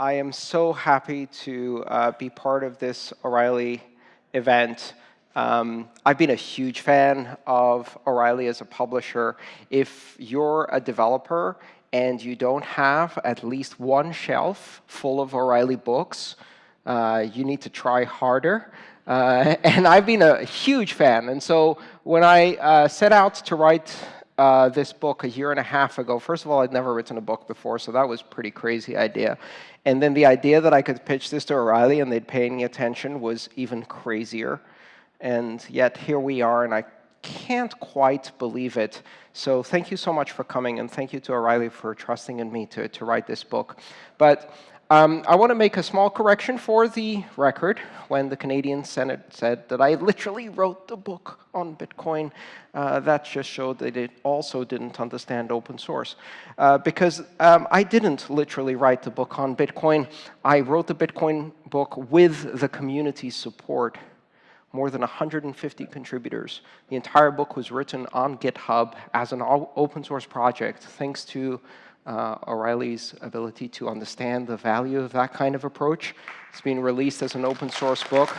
I am so happy to uh, be part of this O'Reilly event. Um, I've been a huge fan of O'Reilly as a publisher. If you're a developer and you don't have at least one shelf full of O'Reilly books, uh, you need to try harder. Uh, and I've been a huge fan. And so when I uh, set out to write uh, this book a year and a half ago, first of all, I'd never written a book before, so that was a pretty crazy idea. And then the idea that I could pitch this to O'Reilly and they'd pay any attention was even crazier. And yet here we are, and I can't quite believe it. So thank you so much for coming, and thank you to O'Reilly for trusting in me to, to write this book. But um, I want to make a small correction for the record when the Canadian Senate said that I literally wrote the book on Bitcoin. Uh, that just showed that it also didn't understand open source. Uh, because um, I didn't literally write the book on Bitcoin. I wrote the Bitcoin book with the community's support more than 150 contributors. The entire book was written on GitHub as an open source project, thanks to uh, O'Reilly's ability to understand the value of that kind of approach. It's been released as an open source book.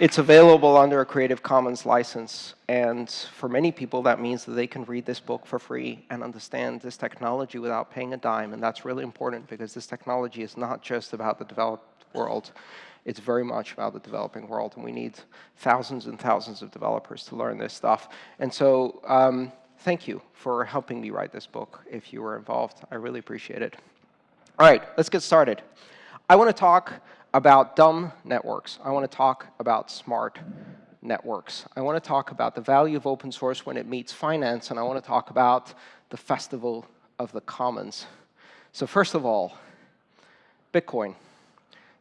It's available under a Creative Commons license, and for many people that means that they can read this book for free and understand this technology without paying a dime, and that's really important because this technology is not just about the developed world. It's very much about the developing world, and we need thousands and thousands of developers to learn this stuff. And so um, thank you for helping me write this book if you were involved. I really appreciate it. All right, let's get started. I want to talk about dumb networks. I want to talk about smart networks. I want to talk about the value of open source when it meets finance, and I want to talk about the festival of the commons. So first of all, Bitcoin.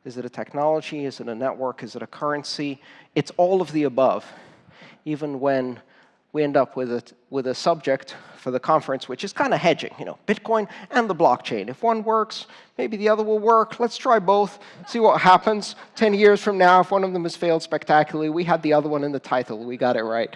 Is it a technology? Is it a network? Is it a currency? It's all of the above, even when we end up with a, with a subject for the conference, which is kind of hedging, you know, Bitcoin and the blockchain. If one works, maybe the other will work. Let's try both, see what happens 10 years from now. If one of them has failed spectacularly, we had the other one in the title. We got it right.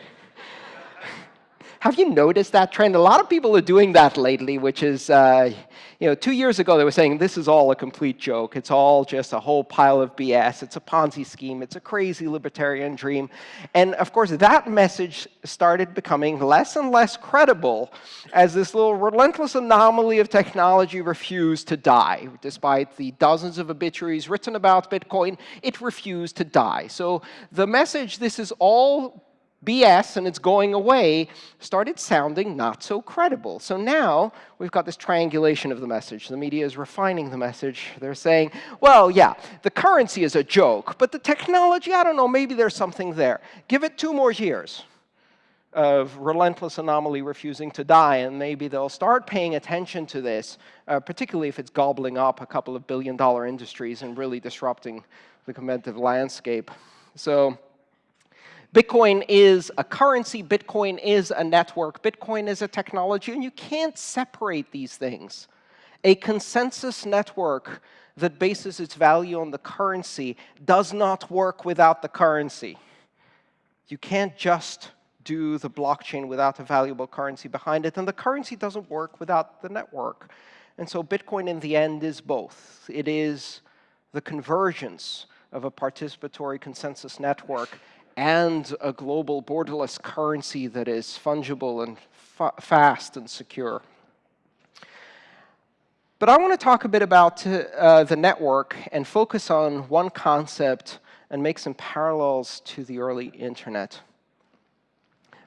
Have you noticed that trend? A lot of people are doing that lately, which is, uh, you know, two years ago they were saying this is all a complete joke. It's all just a whole pile of BS. It's a Ponzi scheme. It's a crazy libertarian dream. And of course, that message started becoming less and less credible as this little relentless anomaly of technology refused to die. Despite the dozens of obituaries written about Bitcoin, it refused to die. So the message, this is all BS and it's going away started sounding not so credible. So now we've got this triangulation of the message. The media is refining the message. They're saying, well, yeah, the currency is a joke, but the technology, I don't know, maybe there's something there. Give it two more years of relentless anomaly refusing to die, and maybe they'll start paying attention to this, uh, particularly if it's gobbling up a couple of billion dollar industries and really disrupting the competitive landscape. So Bitcoin is a currency, Bitcoin is a network, Bitcoin is a technology, and you can't separate these things. A consensus network that bases its value on the currency does not work without the currency. You can't just do the blockchain without a valuable currency behind it, and the currency doesn't work without the network. And so Bitcoin, in the end, is both. It is the convergence of a participatory consensus network and a global borderless currency that is fungible and fa fast and secure. But I want to talk a bit about uh, the network and focus on one concept and make some parallels to the early internet.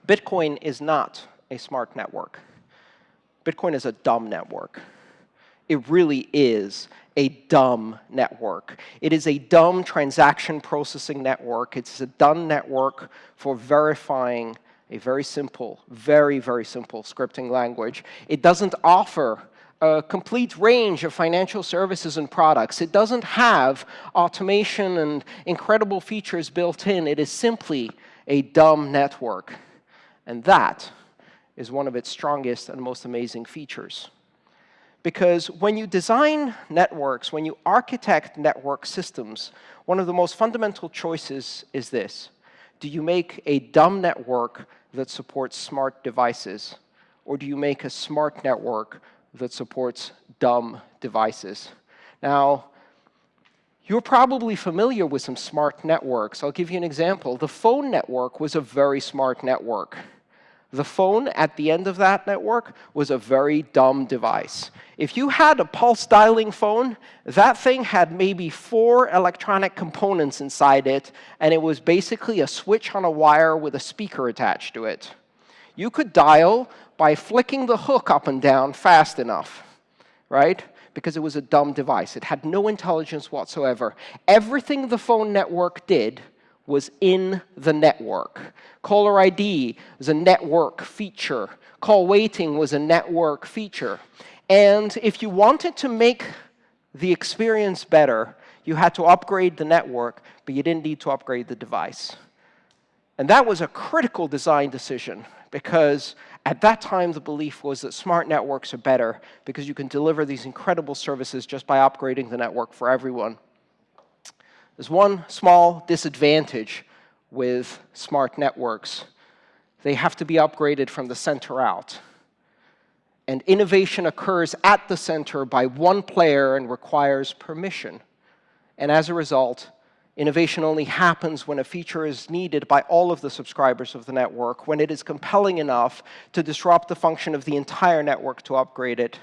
Bitcoin is not a smart network. Bitcoin is a dumb network. It really is a dumb network. It is a dumb transaction processing network. It's a dumb network for verifying a very simple, very, very simple scripting language. It doesn't offer a complete range of financial services and products. It doesn't have automation and incredible features built in. It is simply a dumb network. And that is one of its strongest and most amazing features. Because when you design networks, when you architect network systems, one of the most fundamental choices is this. Do you make a dumb network that supports smart devices? Or do you make a smart network that supports dumb devices. Now, you're probably familiar with some smart networks. I'll give you an example. The phone network was a very smart network. The phone at the end of that network was a very dumb device. If you had a pulse dialing phone, that thing had maybe four electronic components inside it, and it was basically a switch on a wire with a speaker attached to it. You could dial by flicking the hook up and down fast enough, right? Because it was a dumb device. It had no intelligence whatsoever. Everything the phone network did was in the network. Caller ID was a network feature. Call waiting was a network feature. And if you wanted to make the experience better, you had to upgrade the network, but you didn't need to upgrade the device. And that was a critical design decision, because at that time, the belief was that smart networks are better because you can deliver these incredible services just by upgrading the network for everyone. There's one small disadvantage with smart networks. They have to be upgraded from the center out. And innovation occurs at the center by one player and requires permission. And as a result, innovation only happens when a feature is needed by all of the subscribers of the network, when it is compelling enough to disrupt the function of the entire network to upgrade it.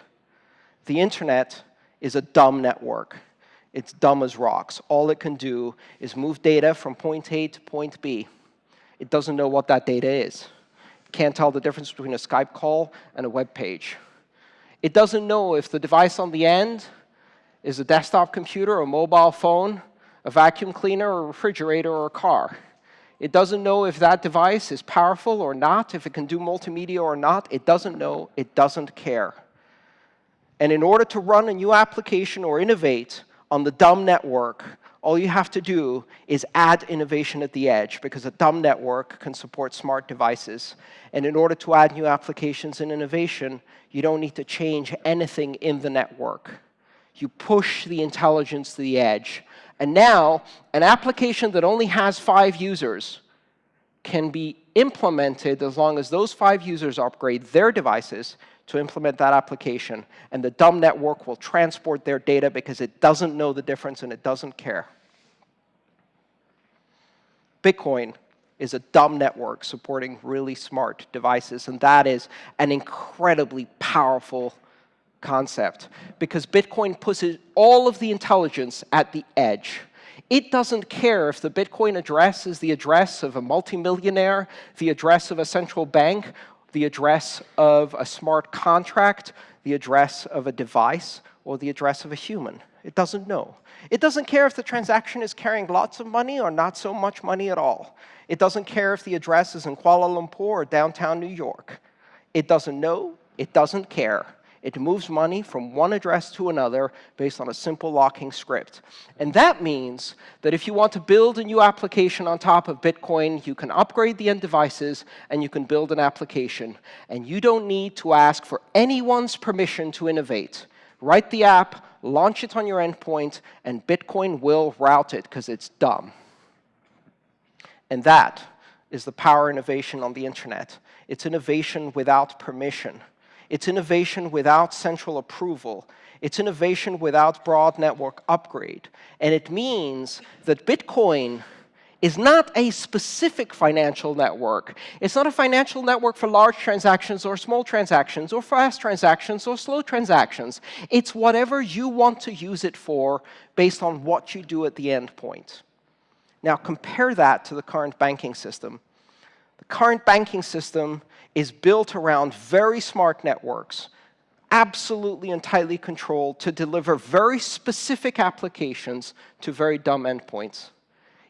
The internet is a dumb network. It's dumb as rocks. All it can do is move data from point A to point B. It doesn't know what that data is. It can't tell the difference between a Skype call and a web page. It doesn't know if the device on the end is a desktop computer, a mobile phone, a vacuum cleaner, a refrigerator, or a car. It doesn't know if that device is powerful or not, if it can do multimedia or not. It doesn't know. It doesn't care. And in order to run a new application or innovate, on the dumb network, all you have to do is add innovation at the edge, because a dumb network can support smart devices. And in order to add new applications and innovation, you don't need to change anything in the network. You push the intelligence to the edge. And now, an application that only has five users can be implemented as long as those five users upgrade their devices to implement that application. And the dumb network will transport their data because it doesn't know the difference and it doesn't care. Bitcoin is a dumb network supporting really smart devices. And that is an incredibly powerful concept because Bitcoin puts all of the intelligence at the edge. It doesn't care if the Bitcoin address is the address of a multimillionaire, the address of a central bank, the address of a smart contract, the address of a device, or the address of a human. It doesn't know. It doesn't care if the transaction is carrying lots of money or not so much money at all. It doesn't care if the address is in Kuala Lumpur or downtown New York. It doesn't know. It doesn't care. It moves money from one address to another based on a simple locking script. And that means that if you want to build a new application on top of Bitcoin, you can upgrade the end devices and you can build an application. And you don't need to ask for anyone's permission to innovate. Write the app, launch it on your endpoint, and Bitcoin will route it because it's dumb. And that is the power innovation on the internet. It's innovation without permission. It's innovation without central approval. It's innovation without broad network upgrade. And it means that Bitcoin is not a specific financial network. It's not a financial network for large transactions or small transactions or fast transactions or slow transactions. It's whatever you want to use it for based on what you do at the endpoint. Now compare that to the current banking system. The current banking system is built around very smart networks, absolutely and tightly controlled to deliver very specific applications to very dumb endpoints.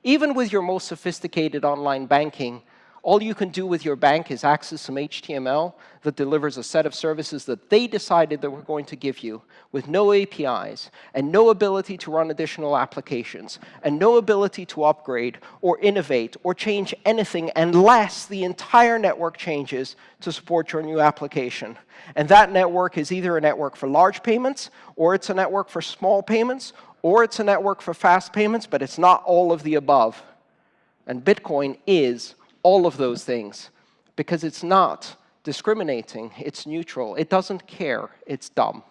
Even with your most sophisticated online banking, all you can do with your bank is access some HTML that delivers a set of services that they decided they were going to give you with no APIs and no ability to run additional applications and no ability to upgrade or innovate or change anything unless the entire network changes to support your new application. And that network is either a network for large payments or it's a network for small payments or it's a network for fast payments, but it's not all of the above. And Bitcoin is all of those things because it's not discriminating, it's neutral, it doesn't care, it's dumb.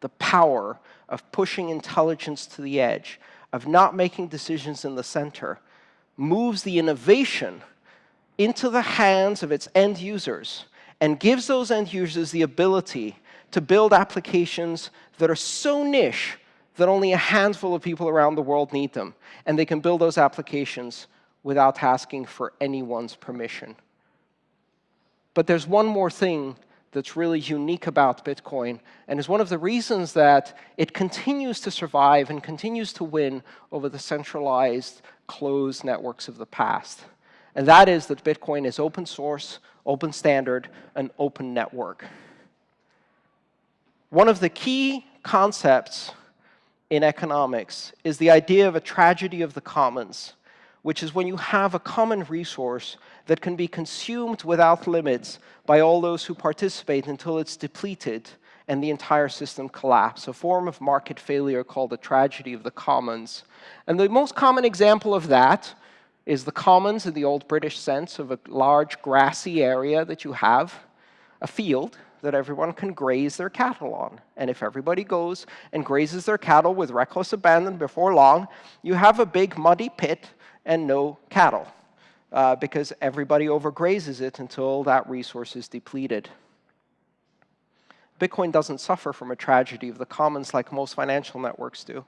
The power of pushing intelligence to the edge, of not making decisions in the center, moves the innovation into the hands of its end users and gives those end users the ability to build applications that are so niche that only a handful of people around the world need them. And they can build those applications without asking for anyone's permission. But there's one more thing that's really unique about Bitcoin and is one of the reasons that it continues to survive and continues to win over the centralized, closed networks of the past. And that is that Bitcoin is open source, open standard, and open network. One of the key concepts in economics is the idea of a tragedy of the commons, which is when you have a common resource that can be consumed without limits by all those who participate until it's depleted and the entire system collapses, a form of market failure called the tragedy of the commons. And the most common example of that is the commons in the old British sense of a large grassy area that you have, a field, that everyone can graze their cattle on. And if everybody goes and grazes their cattle with reckless abandon before long, you have a big muddy pit and no cattle uh, because everybody overgrazes it until that resource is depleted. Bitcoin doesn't suffer from a tragedy of the commons like most financial networks do.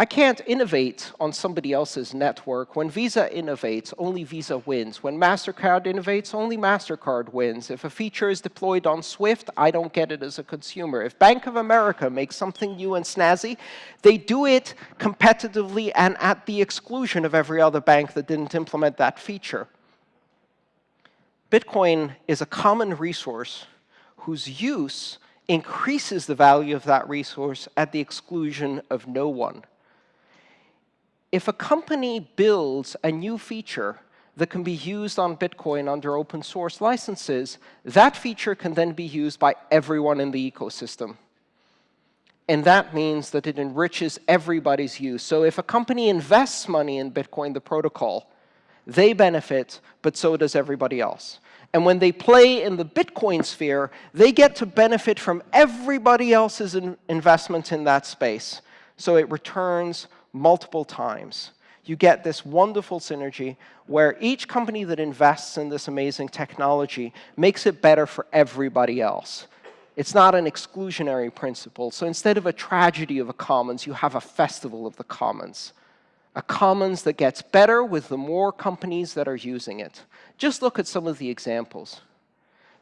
I can't innovate on somebody else's network. When Visa innovates, only Visa wins. When MasterCard innovates, only MasterCard wins. If a feature is deployed on Swift, I don't get it as a consumer. If Bank of America makes something new and snazzy, they do it competitively and at the exclusion of every other bank that didn't implement that feature. Bitcoin is a common resource whose use increases the value of that resource at the exclusion of no one if a company builds a new feature that can be used on Bitcoin under open source licenses, that feature can then be used by everyone in the ecosystem. And that means that it enriches everybody's use. So if a company invests money in Bitcoin, the protocol, they benefit, but so does everybody else. And when they play in the Bitcoin sphere, they get to benefit from everybody else's in investment in that space. So it returns multiple times. You get this wonderful synergy where each company that invests in this amazing technology makes it better for everybody else. It's not an exclusionary principle. So instead of a tragedy of a commons, you have a festival of the commons. A commons that gets better with the more companies that are using it. Just look at some of the examples.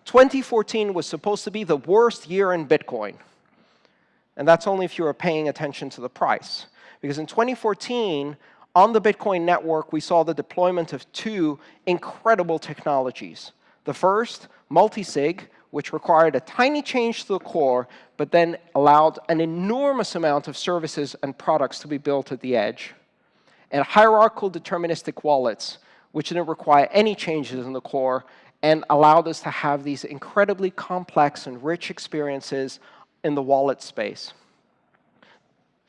2014 was supposed to be the worst year in Bitcoin. And that's only if you were paying attention to the price. Because in 2014, on the Bitcoin network, we saw the deployment of two incredible technologies. The first, multisig, which required a tiny change to the core, but then allowed an enormous amount of services and products to be built at the edge. And hierarchical deterministic wallets, which didn't require any changes in the core and allowed us to have these incredibly complex and rich experiences in the wallet space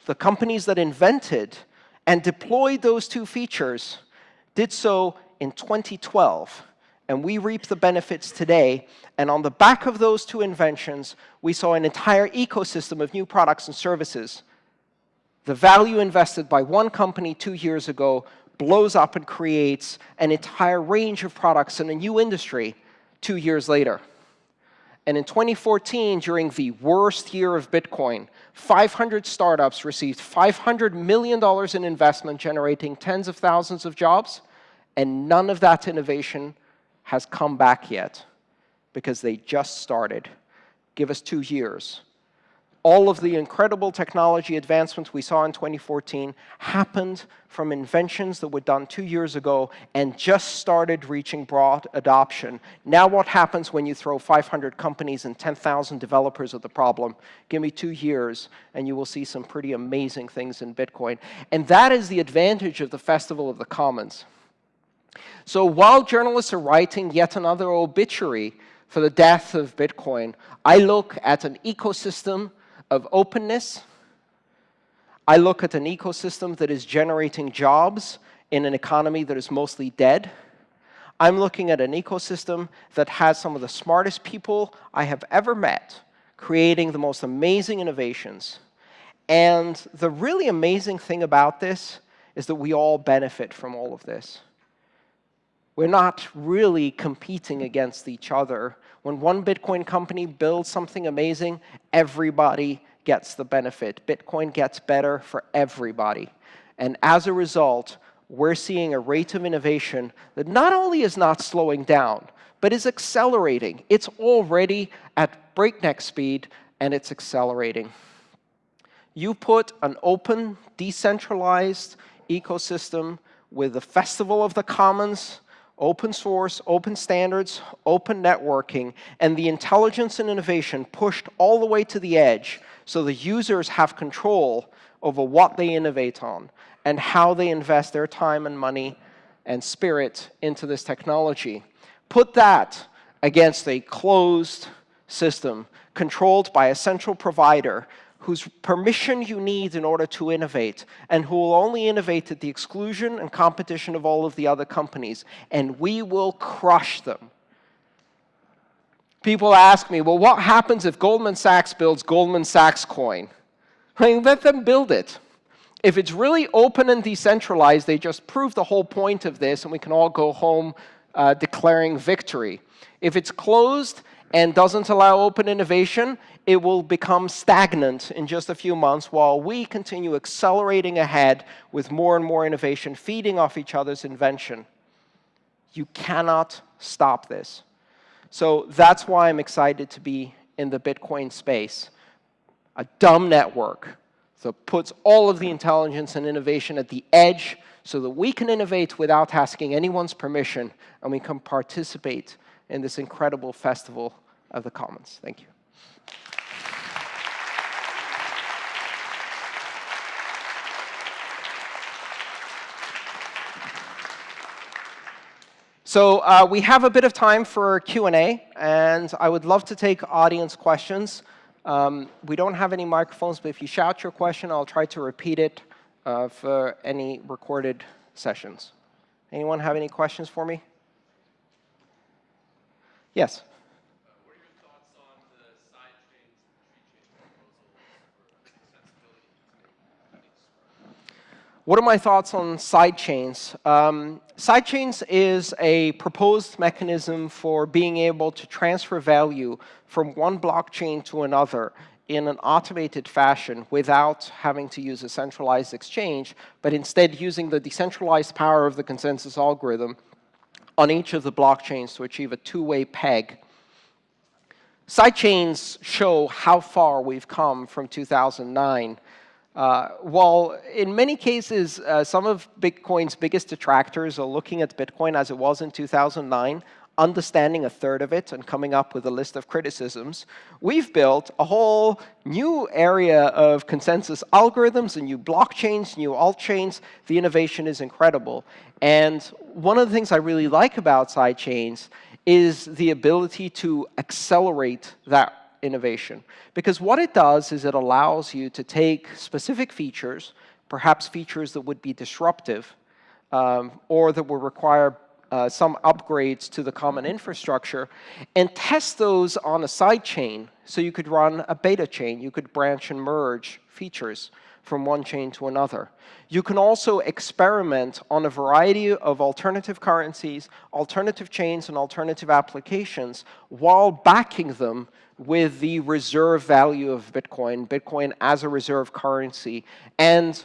the companies that invented and deployed those two features did so in 2012. And we reap the benefits today. And on the back of those two inventions, we saw an entire ecosystem of new products and services. The value invested by one company two years ago blows up and creates an entire range of products in a new industry two years later. And in 2014, during the worst year of Bitcoin, 500 startups received $500 million in investment, generating tens of thousands of jobs, and none of that innovation has come back yet because they just started. Give us two years all of the incredible technology advancements we saw in 2014 happened from inventions that were done two years ago and just started reaching broad adoption. Now what happens when you throw 500 companies and 10,000 developers at the problem? Give me two years and you will see some pretty amazing things in Bitcoin. And that is the advantage of the Festival of the Commons. So while journalists are writing yet another obituary for the death of Bitcoin, I look at an ecosystem of openness. I look at an ecosystem that is generating jobs in an economy that is mostly dead. I'm looking at an ecosystem that has some of the smartest people I have ever met creating the most amazing innovations. And the really amazing thing about this is that we all benefit from all of this. We're not really competing against each other. When one Bitcoin company builds something amazing, everybody gets the benefit. Bitcoin gets better for everybody. And as a result, we're seeing a rate of innovation that not only is not slowing down, but is accelerating. It's already at breakneck speed, and it's accelerating. You put an open, decentralized ecosystem with the Festival of the Commons, open source, open standards, open networking, and the intelligence and innovation pushed all the way to the edge so the users have control over what they innovate on and how they invest their time and money and spirit into this technology. Put that against a closed system controlled by a central provider whose permission you need in order to innovate, and who will only innovate at the exclusion and competition of all of the other companies, and we will crush them. People ask me, well, what happens if Goldman Sachs builds Goldman Sachs coin? I mean, let them build it. If it's really open and decentralized, they just prove the whole point of this, and we can all go home uh, declaring victory. If it's closed and doesn't allow open innovation, it will become stagnant in just a few months while we continue accelerating ahead with more and more innovation, feeding off each other's invention. You cannot stop this. So that's why I'm excited to be in the Bitcoin space. A dumb network that puts all of the intelligence and innovation at the edge so that we can innovate without asking anyone's permission and we can participate in this incredible festival of the commons. Thank you. So uh, we have a bit of time for Q&A, and I would love to take audience questions. Um, we don't have any microphones, but if you shout your question, I'll try to repeat it uh, for any recorded sessions. Anyone have any questions for me? Yes? What are my thoughts on sidechains? Um, sidechains is a proposed mechanism for being able to transfer value from one blockchain to another in an automated fashion without having to use a centralized exchange, but instead using the decentralized power of the consensus algorithm on each of the blockchains to achieve a two-way peg. Sidechains show how far we've come from 2009 uh, while in many cases, uh, some of Bitcoin's biggest detractors are looking at Bitcoin as it was in 2009, understanding a third of it and coming up with a list of criticisms, we've built a whole new area of consensus algorithms and new blockchains, new altchains. The innovation is incredible. And one of the things I really like about sidechains is the ability to accelerate that innovation. Because what it does is it allows you to take specific features, perhaps features that would be disruptive, um, or that will require uh, some upgrades to the common infrastructure, and test those on a side chain. So you could run a beta chain. You could branch and merge features from one chain to another. You can also experiment on a variety of alternative currencies, alternative chains, and alternative applications while backing them with the reserve value of Bitcoin, Bitcoin as a reserve currency, and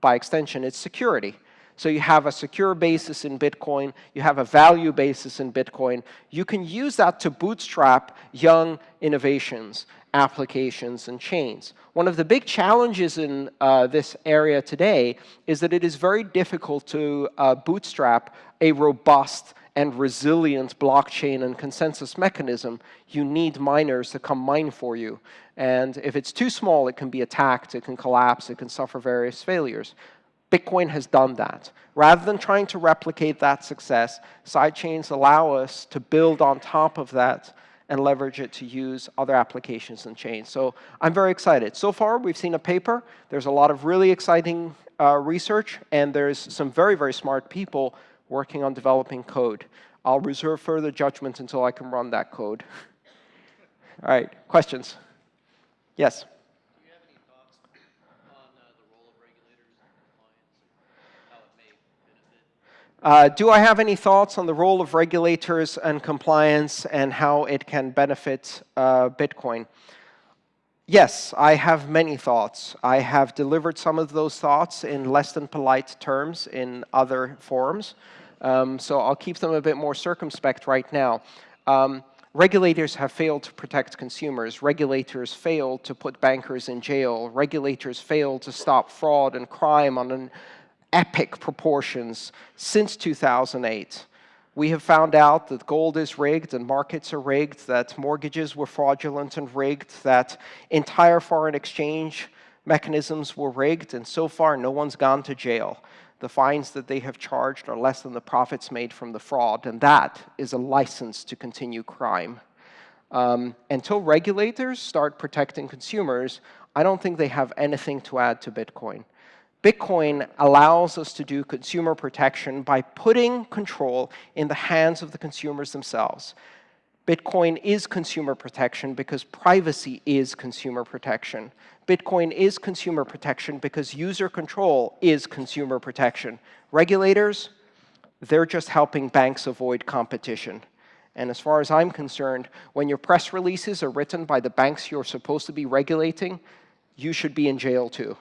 by extension, its security. So you have a secure basis in Bitcoin, you have a value basis in Bitcoin. You can use that to bootstrap young innovations, applications, and chains. One of the big challenges in uh, this area today is that it is very difficult to uh, bootstrap a robust and resilient blockchain and consensus mechanism, you need miners to come mine for you. And if it's too small, it can be attacked, it can collapse, it can suffer various failures. Bitcoin has done that. Rather than trying to replicate that success, sidechains allow us to build on top of that and leverage it to use other applications and chains. So I'm very excited. So far, we've seen a paper. There's a lot of really exciting uh, research, and there's some very, very smart people working on developing code. I'll reserve further judgment until I can run that code. All right, questions? Yes? Uh, do I have any thoughts on the role of regulators and compliance and how it can benefit uh, Bitcoin? Yes, I have many thoughts. I have delivered some of those thoughts in less than polite terms in other forums. Um, so I'll keep them a bit more circumspect right now. Um, regulators have failed to protect consumers. Regulators failed to put bankers in jail. Regulators failed to stop fraud and crime on an epic proportions since 2008. We have found out that gold is rigged and markets are rigged, that mortgages were fraudulent and rigged, that entire foreign exchange mechanisms were rigged, and so far no one's gone to jail. The fines that they have charged are less than the profits made from the fraud, and that is a license to continue crime. Um, until regulators start protecting consumers, I don't think they have anything to add to Bitcoin. Bitcoin allows us to do consumer protection by putting control in the hands of the consumers themselves. Bitcoin is consumer protection because privacy is consumer protection. Bitcoin is consumer protection because user control is consumer protection. Regulators, they're just helping banks avoid competition. And as far as I'm concerned, when your press releases are written by the banks you're supposed to be regulating, you should be in jail too.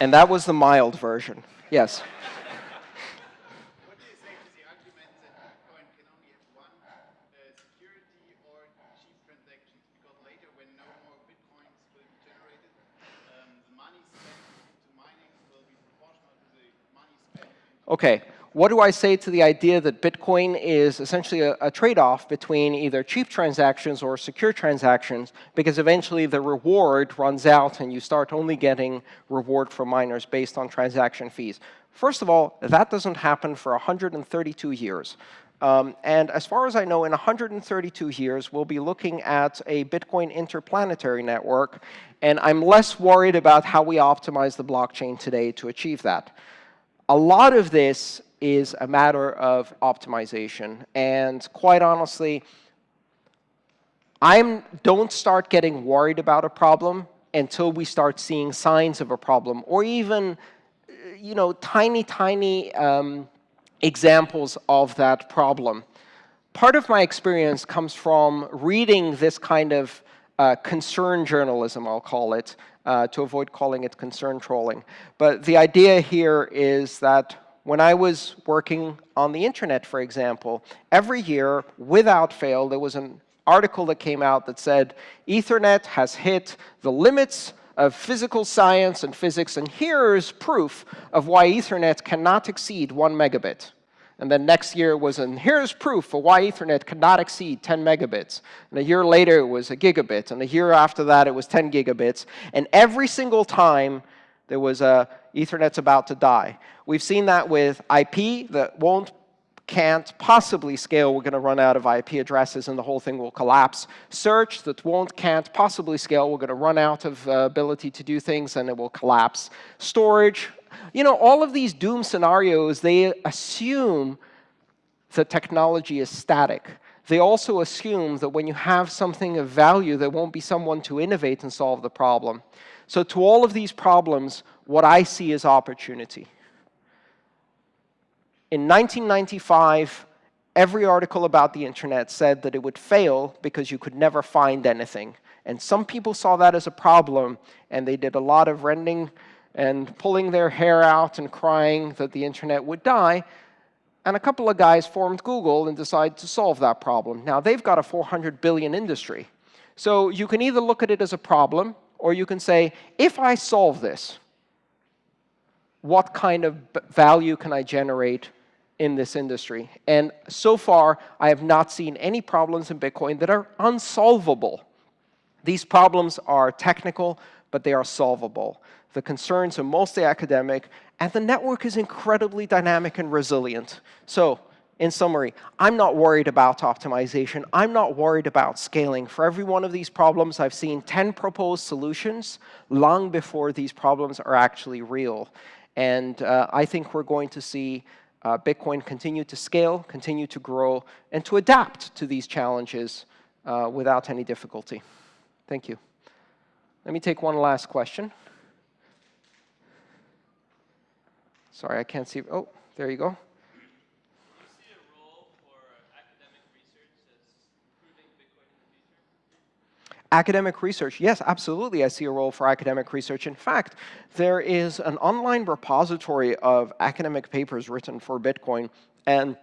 And that was the mild version. Yes. Okay, what do I say to the idea that Bitcoin is essentially a, a trade-off between either cheap transactions or secure transactions, because eventually the reward runs out and you start only getting reward from miners based on transaction fees? First of all, that doesn't happen for 132 years. Um, and as far as I know, in 132 years, we'll be looking at a Bitcoin interplanetary network, and I'm less worried about how we optimize the blockchain today to achieve that. A lot of this is a matter of optimization. And quite honestly, I don't start getting worried about a problem until we start seeing signs of a problem, or even you know, tiny, tiny um, examples of that problem. Part of my experience comes from reading this kind of uh, concern journalism, I'll call it, uh, to avoid calling it concern trolling. But the idea here is that when I was working on the internet, for example, every year, without fail, there was an article that came out that said, Ethernet has hit the limits of physical science and physics, and here's proof of why Ethernet cannot exceed one megabit. And then next year was, and here's proof for why Ethernet cannot exceed 10 megabits. And a year later, it was a gigabit. And a year after that, it was 10 gigabits. And every single time, there was a Ethernet's about to die. We've seen that with IP that won't, can't possibly scale. We're going to run out of IP addresses and the whole thing will collapse. Search that won't, can't possibly scale. We're going to run out of uh, ability to do things and it will collapse. Storage, you know, all of these doom scenarios, they assume the technology is static. They also assume that when you have something of value, there won't be someone to innovate and solve the problem. So to all of these problems, what I see is opportunity. In 1995, every article about the internet said that it would fail because you could never find anything. And some people saw that as a problem, and they did a lot of rending and pulling their hair out and crying that the internet would die. And a couple of guys formed Google and decided to solve that problem. Now, they've got a 400 billion industry. So you can either look at it as a problem, or you can say, if I solve this, what kind of value can I generate in this industry? And so far, I have not seen any problems in Bitcoin that are unsolvable. These problems are technical, but they are solvable. The concerns are mostly academic, and the network is incredibly dynamic and resilient. So in summary, I'm not worried about optimization. I'm not worried about scaling. For every one of these problems, I've seen 10 proposed solutions long before these problems are actually real. And uh, I think we're going to see uh, Bitcoin continue to scale, continue to grow, and to adapt to these challenges uh, without any difficulty. Thank you. Let me take one last question. Sorry, I can't see. Oh, there you go. Academic research, yes, absolutely, I see a role for academic research. In fact, there is an online repository of academic papers written for Bitcoin. And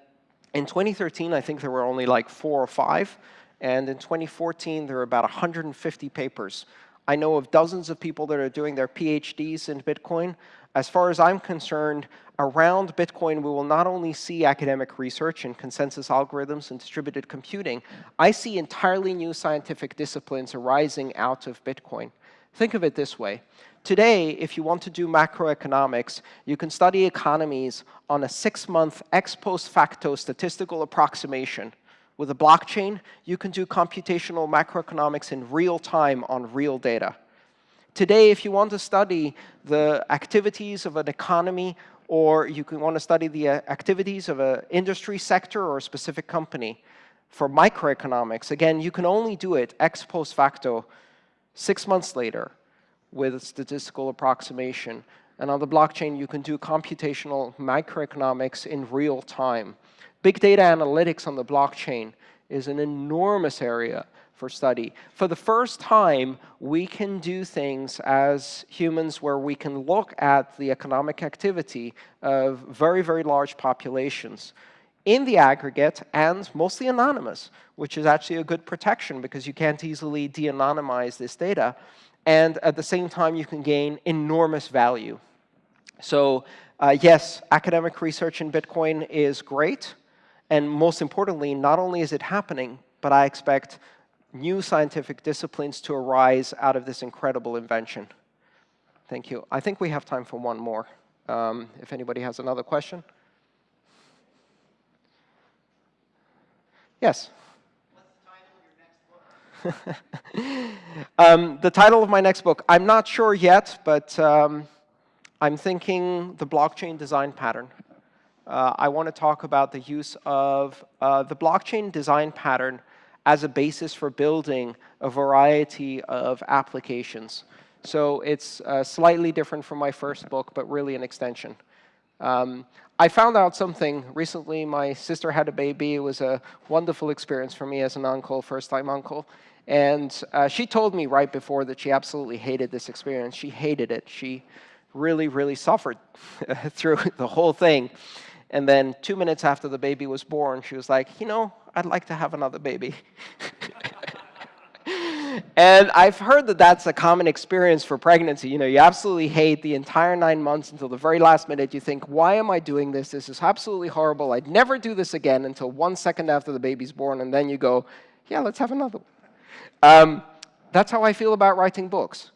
in 2013, I think there were only like four or five. And in 2014, there were about 150 papers. I know of dozens of people that are doing their PhDs in Bitcoin. As far as I'm concerned, around Bitcoin, we will not only see academic research and consensus algorithms and distributed computing, I see entirely new scientific disciplines arising out of Bitcoin. Think of it this way. Today, if you want to do macroeconomics, you can study economies on a six-month ex post facto statistical approximation. With a blockchain, you can do computational macroeconomics in real time on real data. Today, if you want to study the activities of an economy or you can want to study the uh, activities of an industry sector or a specific company, for microeconomics, again, you can only do it ex post facto six months later with statistical approximation. And on the blockchain, you can do computational microeconomics in real time. Big data analytics on the blockchain is an enormous area for study. For the first time, we can do things as humans where we can look at the economic activity of very, very large populations in the aggregate and mostly anonymous, which is actually a good protection because you can't easily de-anonymize this data. And at the same time, you can gain enormous value. So uh, yes, academic research in Bitcoin is great. And most importantly, not only is it happening, but I expect new scientific disciplines to arise out of this incredible invention. Thank you. I think we have time for one more, um, if anybody has another question. Yes? um, the title of my next book, I'm not sure yet, but um, I'm thinking the blockchain design pattern. Uh, I want to talk about the use of uh, the blockchain design pattern as a basis for building a variety of applications. So it's uh, slightly different from my first book, but really an extension. Um, I found out something recently. My sister had a baby. It was a wonderful experience for me as an uncle, first-time uncle. And uh, she told me right before that she absolutely hated this experience. She hated it. She really, really suffered through the whole thing. And then two minutes after the baby was born, she was like, you know, I'd like to have another baby. and I've heard that that's a common experience for pregnancy. You know, you absolutely hate the entire nine months until the very last minute. You think, why am I doing this? This is absolutely horrible. I'd never do this again until one second after the baby's born. And then you go, yeah, let's have another one. Um, that's how I feel about writing books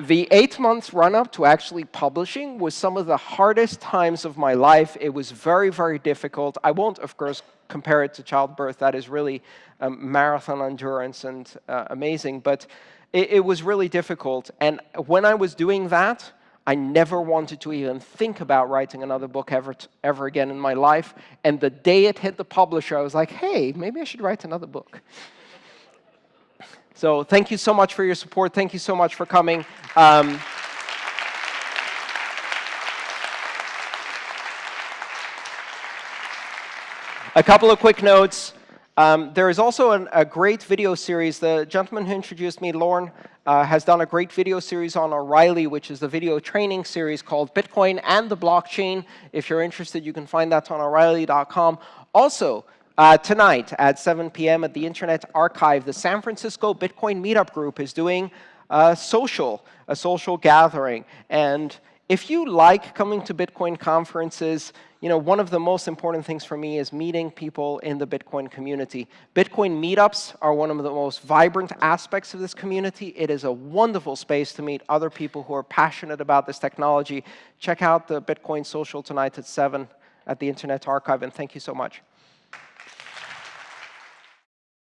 the eight months run up to actually publishing was some of the hardest times of my life. It was very, very difficult. I won't, of course, compare it to childbirth. That is really um, marathon endurance and uh, amazing. But it, it was really difficult. And when I was doing that, I never wanted to even think about writing another book ever, ever again in my life. And the day it hit the publisher, I was like, hey, maybe I should write another book. So thank you so much for your support. Thank you so much for coming. Um, a couple of quick notes. Um, there is also an, a great video series. The gentleman who introduced me, Lorne, uh, has done a great video series on O'Reilly, which is the video training series called Bitcoin and the Blockchain. If you're interested, you can find that on O'Reilly.com. Also, uh, tonight at 7 p.m. at the Internet Archive, the San Francisco Bitcoin Meetup Group is doing a social, a social gathering. And if you like coming to Bitcoin conferences, you know, one of the most important things for me is meeting people in the Bitcoin community. Bitcoin meetups are one of the most vibrant aspects of this community. It is a wonderful space to meet other people who are passionate about this technology. Check out the Bitcoin social tonight at 7. at the Internet Archive, and thank you so much.